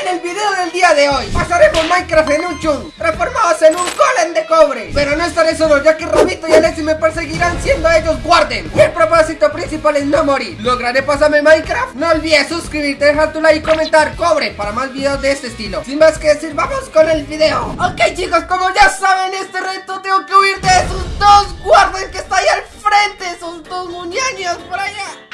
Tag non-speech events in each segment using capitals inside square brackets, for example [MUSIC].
En el video del día de hoy. Pasaremos Minecraft en un chun Transformados en un golem de cobre. Pero no estaré solo ya que Rabito y Alexi me perseguirán siendo ellos guarden. Y el propósito principal es no morir. ¿Lograré pasarme Minecraft? No olvides suscribirte, dejar tu like y comentar cobre para más videos de este estilo. Sin más que decir, vamos con el video. Ok chicos, como ya saben este reto tengo que huir de esos dos guarden que está ahí al frente Esos dos muñeños por allá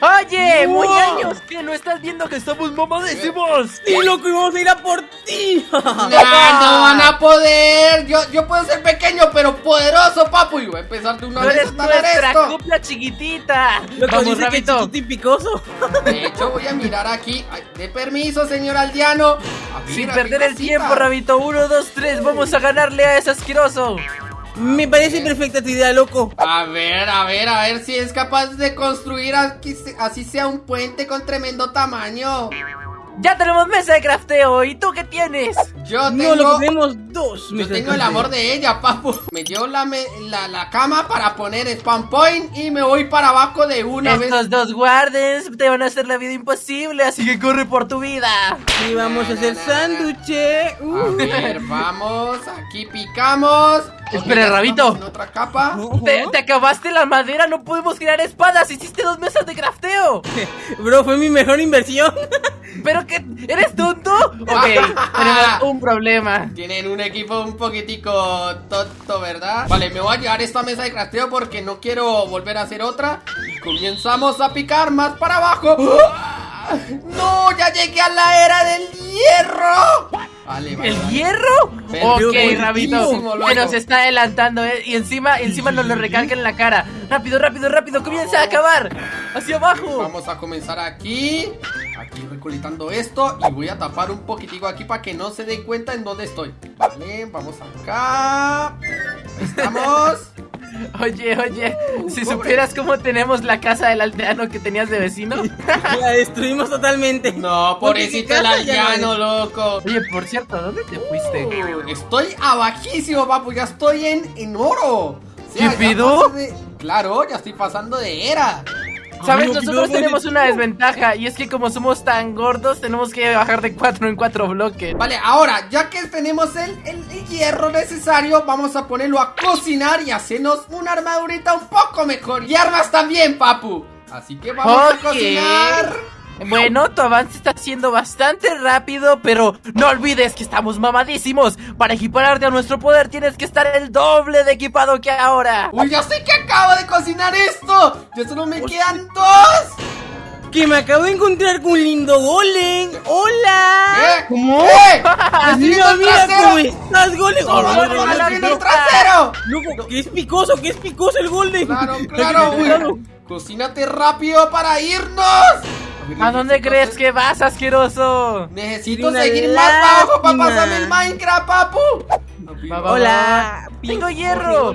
Oye, Wow. muñeños, que no estás viendo que estamos mamadísimos. ¡Sí, loco! ¡Y vamos a ir a por ti! [LAUGHS] No, no van a poder. Yo, yo puedo ser pequeño, pero poderoso, papu. Y voy a empezar de una vez a eres nuestra esto. copla chiquitita. Loco, Vamos, dice que chiquito y picoso. [LAUGHS] De hecho, voy a mirar aquí. Ay, de permiso, señor aldeano. Sin perder el tiempo, Rabito. Uno, dos, tres. Vamos a ganarle a ese asqueroso. Me parece perfecta tu idea, loco. A ver, a ver, a ver si es capaz de construir aquí, así sea un puente con tremendo tamaño. Ya tenemos mesa de crafteo. ¿Y tú qué tienes? Yo No, tengo. lo que tenemos dos. Yo tengo el amor de ella, papu. Me dio la, me- la, la cama para poner spawn point y me voy para abajo de una vez. Estos dos guardias te van a hacer la vida imposible, así que corre por tu vida. Y vamos a hacer sándwiches. A Uh. ver, vamos, aquí picamos. Espera, Rabito. En otra capa. Te, te acabaste la madera, no podemos crear espadas. Hiciste dos mesas de crafteo. [LAUGHS] Bro, fue mi mejor inversión. [LAUGHS] ¿Pero qué? ¿Eres tonto? Ok, [LAUGHS] tenemos un problema. Tienen un equipo un poquitico tonto, ¿verdad? Vale, me voy a llevar esta mesa de crafteo porque no quiero volver a hacer otra. Y comenzamos a picar más para abajo. ¡Ah! ¡No! ¡Ya llegué a la era del hierro! Vale, vale. ¿El vale. hierro? Pero ok, Rabito. loco. Se nos está adelantando, ¿eh? Y encima, encima nos lo recarga en la cara. Rápido, rápido, rápido. Comienza a acabar. Hacia abajo. Vamos a comenzar aquí. Aquí recolectando esto. Y voy a tapar un poquitico aquí para que no se den cuenta en dónde estoy. Vale, vamos acá. Ahí estamos. [LAUGHS] Oye, oye. Si pobre. supieras cómo tenemos la casa del aldeano que tenías de vecino. [LAUGHS] La destruimos totalmente. No, pobrecito el no aldeano, loco. Oye, por cierto, ¿dónde te fuiste? Uh, Estoy abajísimo, papu. Ya estoy en, en oro. O sea, ¿Qué pedo? de- Claro, ya estoy pasando de era. ¿Sabes? Nosotros ¿qué tenemos una desventaja y es que como somos tan gordos tenemos que bajar de cuatro en cuatro bloques. Vale, ahora, ya que tenemos el, el- hierro necesario, vamos a ponerlo a cocinar y hacernos una armadurita un poco mejor. Y armas también, papu. Así que vamos a cocinar. Bueno, tu avance está siendo bastante rápido, pero no olvides que estamos mamadísimos. Para equipararte a nuestro poder tienes que estar el doble de equipado que ahora. Uy, ya sé que acabo de cocinar esto. Ya solo me quedan dos. Que me acabo de encontrar con un lindo golem. ¡Hola! ¿Eh? ¿Cómo? ¡Eh! ¡Me estoy viendo Mira, mira trasero! cómo estás, golem. ¡No, no, no, no, el trasero! Loco, que es picoso, que es picoso el golem. Claro, [LAUGHS] claro, uy. Cocínate rápido para irnos. ¿A dónde crees que vas, asqueroso? Necesito seguir más abajo para pasarme el Minecraft, papu. Hola. Tengo hierro.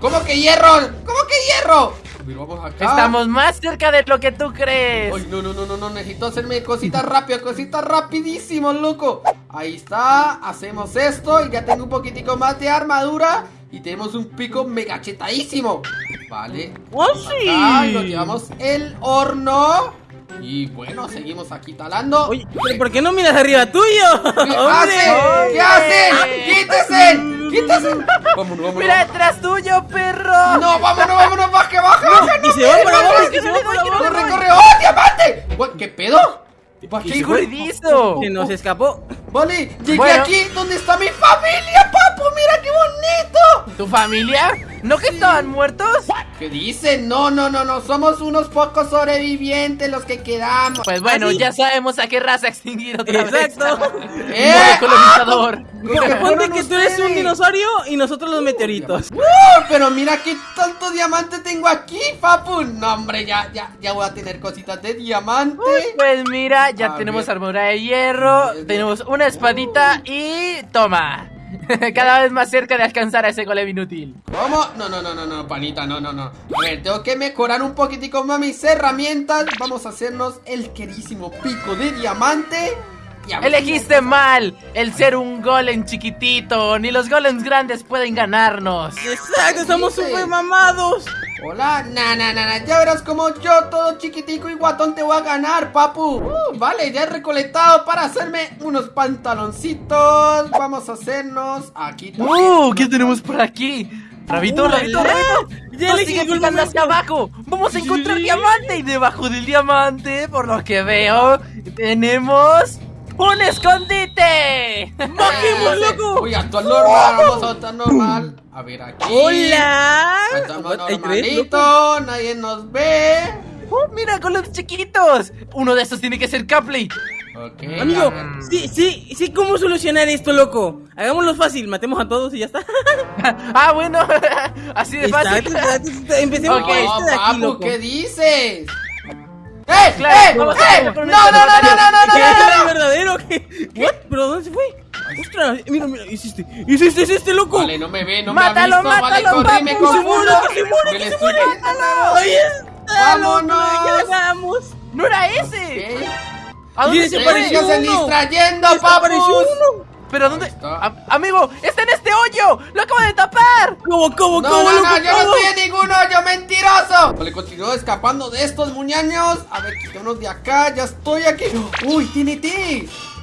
¿Cómo que hierro? ¿Cómo que hierro? Vamos acá. Estamos más cerca de lo que tú crees. Ay, no, no, no, no, no, necesito hacerme cositas rápidas, cositas rapidísimo, loco. Ahí está, hacemos esto y ya tengo un poquitico más de armadura y tenemos un pico mega chetadísimo. Vale. ¡Oh, sí! Acá y nos llevamos el horno. Y bueno, seguimos aquí talando. Oye, ¿pero ¿por qué no miras arriba tuyo? ¿Qué [LAUGHS] hacen? ¿Qué hacen? ¡Quítese! ¡Quítese! Vámonos, vámonos. Mira detrás tuyo, perro. No, vámonos, vámonos, baje, baja, baja. Y se va para abajo, y se va para abajo. Corre, corre, ¡oh, diamante! What, ¿Qué pedo? ¿Para ¿Qué? Ruidizo. Se nos escapó. Vale, llegué Bueno. aquí donde está mi familia, papu, mira qué bonito. ¿Tu familia? ¿No que estaban muertos? ¿Qué dicen? No, no, no, no, somos unos pocos sobrevivientes los que quedamos. Pues bueno, ¿Ah, ya sabemos a qué raza extinguir otra Exacto. vez. [LAUGHS] ¡Eh! Modo colonizador. Ponte fueron que tú eres un dinosaurio y nosotros los meteoritos. ¡Uh! Pero mira qué tanto diamante tengo aquí, papu. No, hombre, ya, ya, ya voy a tener cositas de diamante. Pues mira, ya A tenemos ver. armadura de hierro, tenemos una espadita y toma. [LAUGHS] Cada vez más cerca de alcanzar a ese golem inútil. ¿Cómo? No, no, no, no, no, panita, no, no, no. A ver, tengo que mejorar un poquitico más mis herramientas. Vamos a hacernos el querísimo pico de diamante. Elegiste mal el ser un golem chiquitito. Ni los golems grandes pueden ganarnos. Exacto, estamos super mamados. Hola, na, na, na, na, ya verás como yo, todo chiquitico y guatón, te voy a ganar, papu. Uh, vale, ya he recolectado para hacerme unos pantaloncitos. Vamos a hacernos aquí. ¡Uh! ¿Qué tenemos por aquí? Rabito. Rabito, Rabito. Ya Nos le sigue momento. hacia abajo. Vamos a encontrar Sí. diamante. Y debajo del diamante, por lo que veo, tenemos un escondite. ¡Bajemos, loco! Uy, actual normal, vamos a actuar normal. A ver, aquí. ¡Hola! Tres, normalito, nadie nos ve. ¡Oh, mira, con los chiquitos! Uno de estos tiene que ser Capley. Ok, Amigo, sí, sí, sí, ¿cómo solucionar esto, loco? Hagámoslo fácil, matemos a todos y ya está. [LAUGHS] ah, bueno, [LAUGHS] así de fácil. Está, está, está, Empecemos con este de aquí, papu, loco. ¿qué dices? ¡Eh! Claro, ¡Eh! ¡Eh! ¡No, no, no, no, no, no, no, ¿Qué no, es no! el verdadero? ¿Qué? ¿What? ¿Pero dónde se fue? ¡Ostras! Mira, mira, hiciste, hiciste, este loco. Vale, no me ve, no Mátalo, me ha visto, vale, mátalo, corrí, me papu, se confundo. muere, que se muere, Me que se muere. ¡Ahí está! ¡Vámonos! ¡Ya ganamos! ¡No era ese! ¿A dónde se ese pareció ¡Síganse uno. distrayendo, ¡Desapareció papus! uno! ¿Pero dónde? A- amigo, está en este hoyo. Lo acabo de tapar. ¿Cómo, cómo, No, cómo, no, no, yo no estoy en ningún hoyo, mentiroso. Vale, continúo escapando de estos muñaños. A ver, quitémonos de acá, ya estoy aquí. Uy, TNT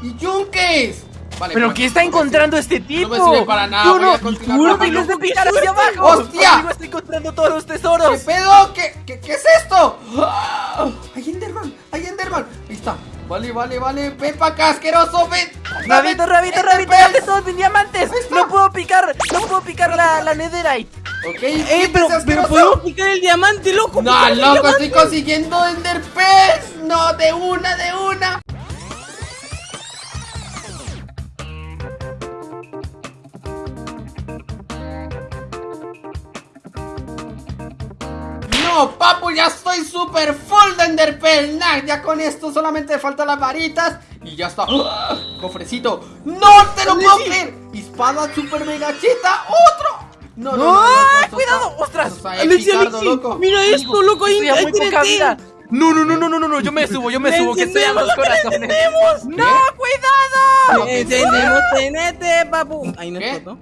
y yunques. Vale, ¿Pero pues, qué está no encontrando este tipo? No me sirve para nada, Yo voy no, a continuar no picar hacia abajo. ¡Hostia! Amigo, estoy encontrando todos los ¿Qué tesoros. pedo? ¿Qué, qué, qué es esto? ¡Ah! ¡Hay Enderman! ¡Hay Enderman! Ahí está. Vale, vale, vale. Ven pa' acá, asqueroso. Ven. Rabito, rabito, rabito, date todos mis diamantes. No puedo picar, no puedo picar la, la netherite. Ok, ¡Eh, pero, pero podemos picar el diamante, loco! No, loco, estoy consiguiendo Enderpets. No, de una, de una. Papu, ya estoy super full de Enderpearl. Ya con esto solamente faltan las varitas y ya está. ¡Ah! Cofrecito. ¡No te lo puedo creer! Espada super mega cheta. ¡Otro! No, no, no, ¡Ah, cuidado! ¡Ostras! Alexi, mira esto, loco, ahí muy poca vida. No, no, no, no, no, no, no, yo me subo, yo me subo, que estoy a los corazones. ¡No, cuidado! Encendemos TNT, papu. Ahí no explotó.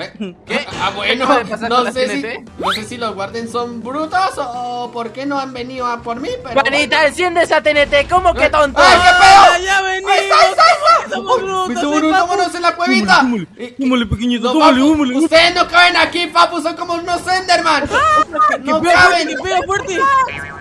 ¿Eh? [LAUGHS] ¿Qué? Ah, bueno, ¿Qué puede pasar no sé, si, TNT? no sé si los guardias son brutos o por qué no han venido a por mí, pero... Juanita, enciende esa TNT, ¿cómo que tonto? ¡Ay, qué ¡Ah, pedo! ya venimos! ¡Ahí está, está, vámonos en la cuevita! Súmale, Eh, súmale, pequeñito, papu, súmale. Ustedes no caben aquí, papu, son como unos Enderman. [LAUGHS] ¡Que no caben. que pega fuerte!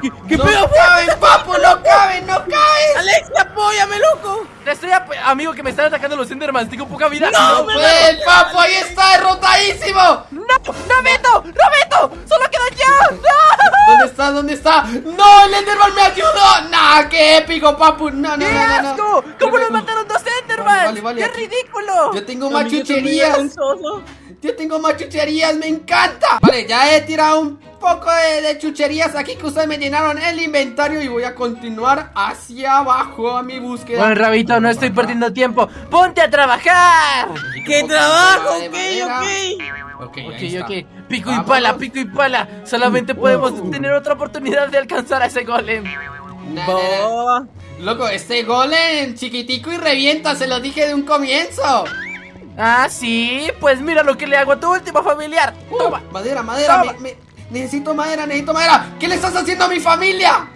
¡Que, pega fuerte! caben, papu, no caben, no caben. ¡Alex, apóyame, loco! Te estoy amigo que me están atacando los Endermans, tengo poca vida. No, No pueden, papu, ahí está, derrotadísimo. no, no meto, no meto, solo quedo yo. ¡No! ¿Dónde está? ¿Dónde está? ¡No! ¡El Enderman me ayudó! ¡Nah! ¡Qué épico, papu! No, no, ¡Qué no, no! ¿Cómo nos mataron dos Endermans? Vale, vale, ¡Qué aquí- ridículo! Yo tengo machucherías. vergonzoso. Yo tengo machucherías, me encanta. Vale, ya he tirado un poco de, de chucherías aquí que ustedes me llenaron el inventario y voy a continuar hacia abajo a mi búsqueda. Bueno, Rabito, no estoy perdiendo tiempo. ¡Ponte a trabajar! ¡Qué trabajo! Ok, ok. Ok, Ok, ahí está. ok. Pico y pala, pico y pala. Solamente podemos tener otra oportunidad de alcanzar a ese golem. Na, na, na. Loco, este golem chiquitico y revienta, se lo dije de un comienzo. Ah, sí. Pues mira lo que le hago a tu último familiar. Uh, Toma. madera, madera, Toma. me- me- necesito madera, necesito madera. ¿Qué le estás haciendo a mi familia?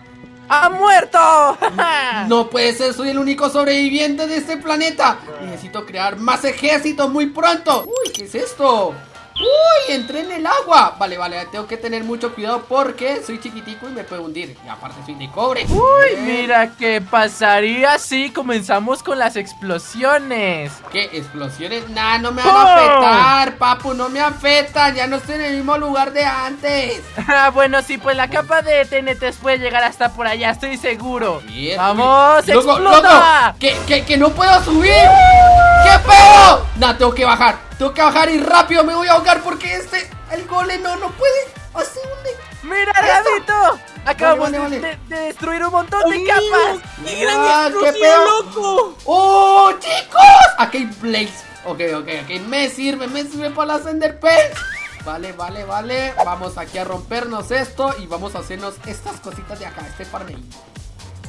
¡Ha muerto! [LAUGHS] No puede ser, soy el único sobreviviente de este planeta. Necesito crear más ejércitos muy pronto. Uy, ¿qué es esto? Uy, entré en el agua. Vale, vale, tengo que tener mucho cuidado porque soy chiquitico y me puedo hundir. Y aparte soy de cobre. Uy, Bien. mira qué pasaría si comenzamos con las explosiones. ¿Qué? ¿Explosiones? Nah, no me van a afectar, papu, no me afectan. Ya no estoy en el mismo lugar de antes. [LAUGHS] Ah, bueno, sí, pues la capa de TNT puede llegar hasta por allá, estoy seguro. Bien, ¡Vamos. Loco, explota! loco, que, que, que no puedo subir. ¿Qué pedo? Nah, tengo que bajar. Tengo que bajar y rápido me voy a ahogar porque este, el golem no, no puede. Así hunde. ¡Mira, Rabito! Acabamos Vale, vale, de- vale. De, de destruir un montón de Amigo, capas. ¡Qué gran qué pedo. loco! ¡Oh, chicos! Aquí hay Blaze. Ok, ok, ok. Me sirve, me sirve para las Enderpearls. Vale, vale, vale. Vamos aquí a rompernos esto y vamos a hacernos estas cositas de acá, este farmeíto.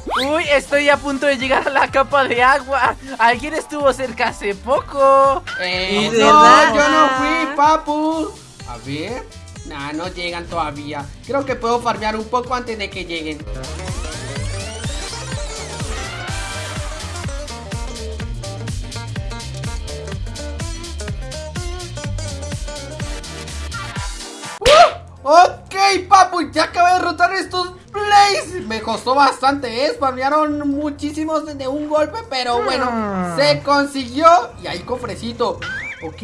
Uy, estoy a punto de llegar a la capa de agua. Alguien estuvo cerca hace poco. Eh, ¿Es no, verdad? yo no fui, papu. A ver. Nah, no llegan todavía. Creo que puedo farmear un poco antes de que lleguen. ¡Uh! Ok, papu, ya acabé de derrotar estos Me costó bastante, ¿eh? Spamearon muchísimos de un golpe, pero bueno, Mm. se consiguió. Y ahí cofrecito. Ok.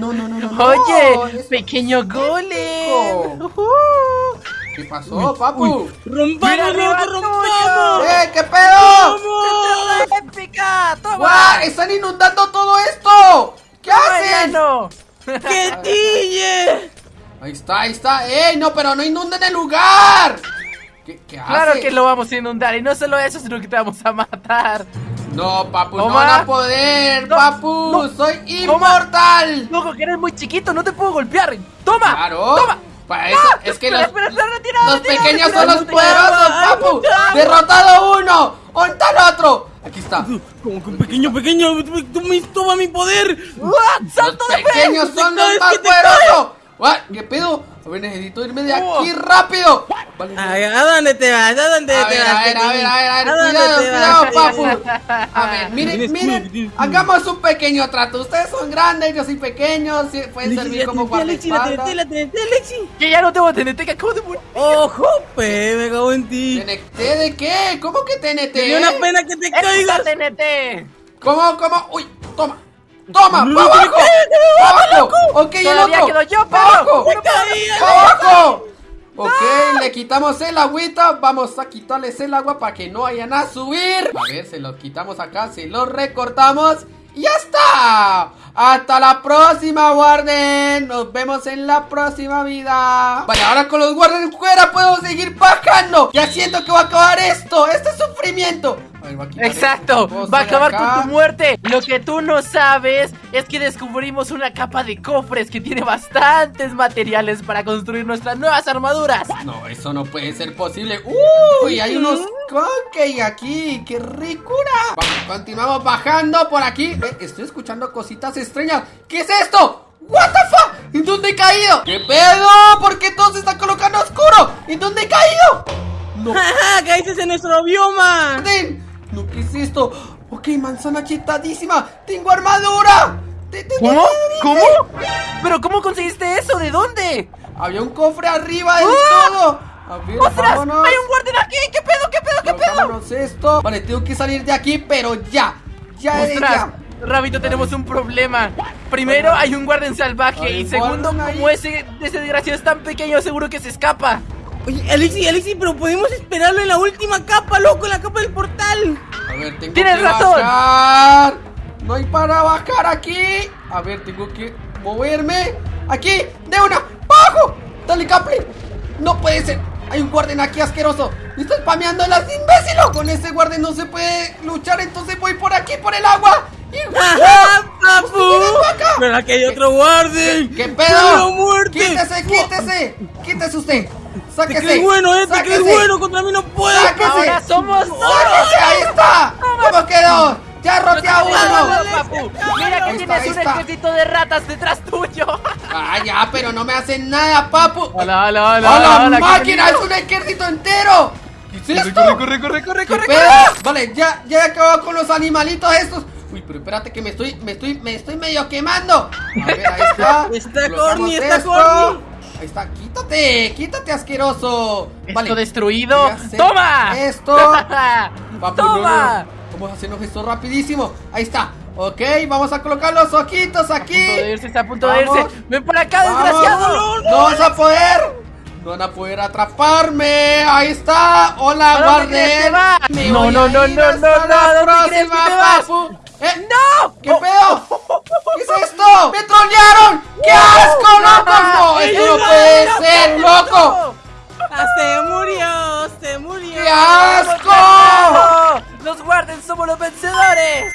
No, no, no, no. no. Oye, pequeño golem. Ujú. ¿Qué pasó, papu? ¡Rompamos, Mira, rompamos! ¡Eh, qué pedo! ¡Vamos! ¡Épica! ¡Toma! ¡Guau! ¡Están inundando todo esto! ¿Qué hacen? ¡Bueno! ¡Que tille! Ahí está, ahí está. ¡Ey, no, pero no inunden el lugar! ¿Qué, qué Claro hace? que lo vamos a inundar y no solo eso, sino que te vamos a matar. No, papu, no Toma. van a poder, No, papu. no. Soy inmortal. Loco, que eres muy chiquito, no te puedo golpear. ¡Toma! Claro. ¡Toma! Para eso, es que los, Espera, espera, retira, los retira, pequeños son los poderosos, papu. Derrotado uno. ¿Dónde está el otro? Aquí está. Como que un pequeño, pequeño, tú me toma mi poder. ¡What! Los ¡Salto de pequeños son los más poderosos. ¿Qué pedo? A ver, necesito irme de aquí rápido. Vale, Ay, ¿A dónde te vas? ¿A dónde A te ver, vas? a ver, a ver, a ver, a ver, cuidado, cuidado, vas? papu. A [LAUGHS] ver, miren, miren, hagamos un pequeño trato. Ustedes son grandes, yo soy pequeño, sí, pueden servir como guardaespaldas. Que ya no tengo TNT, que acabo de morir. ¡Ojo, pe! Me cago en ti. ¿TNT de qué? ¿Cómo que TNT? Me dio una pena que te ¡Esta caigas. TNT! ¿Cómo, cómo? Uy, toma. Toma, No, pa' que me abajo. caiga, Pa' abajo. Ok, el otro. quedo yo, abajo. Ok, le quitamos el agüita. Vamos a quitarles el agua para que no vayan a subir. A ver, se lo quitamos acá, se lo recortamos. Y ya está. Hasta la próxima, Warden. Nos vemos en la próxima vida. Vale, ahora con los Warden fuera puedo seguir bajando. Ya siento que va a acabar esto. Este sufrimiento. A Exacto, va a acabar acá. con tu muerte. Lo que tú no sabes es que descubrimos una capa de cofres que tiene bastantes materiales para construir nuestras nuevas armaduras. No, eso no puede ser posible. Uy, hay unos cupcakes aquí. ¡Qué ricura! Vamos, continuamos bajando por aquí. Eh, estoy escuchando cositas extrañas. ¿Qué es esto? ¿What the fuck? ¿En dónde he caído? ¿Qué pedo? ¿Por qué todo se está colocando oscuro? ¿En dónde he caído? [LAUGHS] No ¡Ja, ¡Caíste en nuestro bioma! No, ¿qué es esto? Ok, manzana chetadísima. ¡Tengo armadura! ¿De, de- de- ¿Cómo? ¿Cómo? ¿Pero cómo conseguiste eso? ¿De dónde? Había un cofre arriba del ¡Ah! todo. A ver, ¡Ostras! vámonos. ¡Hay un guardián aquí! ¿Qué pedo? ¿Qué pedo? ¿Qué pedo? Esto. Vale, tengo que salir de aquí, pero ya. Ya ¡Ostras! ya. Rabito, tenemos un problema. Primero, hay un guardián salvaje. Y un segundo, como ese, ese desgraciado es tan pequeño, seguro que se escapa. Oye, Alexi, Alexi, pero podemos esperarlo en la última capa, loco, en la capa del portal. A ver, tengo ¡Tienes que razón! bajar. No hay para bajar aquí. A ver, tengo que moverme. Aquí, de una. ¡Bajo! Dale, Capri. No puede ser. Hay un guardián aquí asqueroso. Me está spameando las imbécil. Con ese guardián no se puede luchar. Entonces voy por aquí, por el agua. ¡Ajá. Pero aquí hay otro guardian. ¿Qué ¡Pero pedo? muerte! ¡Quítese, quítese! ¡Quítese usted! Te ¡Sáquese! crees bueno, eh, te crees bueno, contra mí no puedes. ¡Sáquese! Ahora somos ¡Sáquese! ¡Ahí está! ¿Cómo quedó? ¡Ya roté a uno! Mira que tienes un ejército de ratas detrás tuyo. [LAUGHS] ¡Ah, ya! Pero no me hacen nada, papu. Hola, hola, ¡A hola, la hola, máquina! ¡Es un ejército entero! ¿Qué es esto? Corre, corre, corre, ¿Qué corre, corre. Vale, ya, ya he acabado con los animalitos estos. Uy, pero espérate que me estoy, me estoy, me estoy medio quemando. A ver, ahí está. Está Colocamos corny, está esto. corny. Ahí está, quítate, quítate asqueroso. Esto destruido. a hacer ¡Toma! Esto. [LAUGHS] Papu, no, ¡Toma! no, no. Vamos a hacernos esto rapidísimo. Ahí está. Ok, vamos a colocar los ojitos aquí. A punto de irse, está a punto de Vamos. irse. ¡Ven para acá, Vamos. desgraciado! No vas a poder. No van a poder atraparme. Ahí está. Hola, ¿A dónde crees que Warden. va? Me No, voy no, a no, ir no, hasta no, no, ¿Eh? ¡No! ¿Qué pedo? [LAUGHS] ¿Qué es esto? ¡Me trolearon! ¡Qué asco, loco! No, esto no puede ser, loco. Ah, se murió, se murió. ¡Qué asco! ¡Los guarden! ¡Somos los vencedores!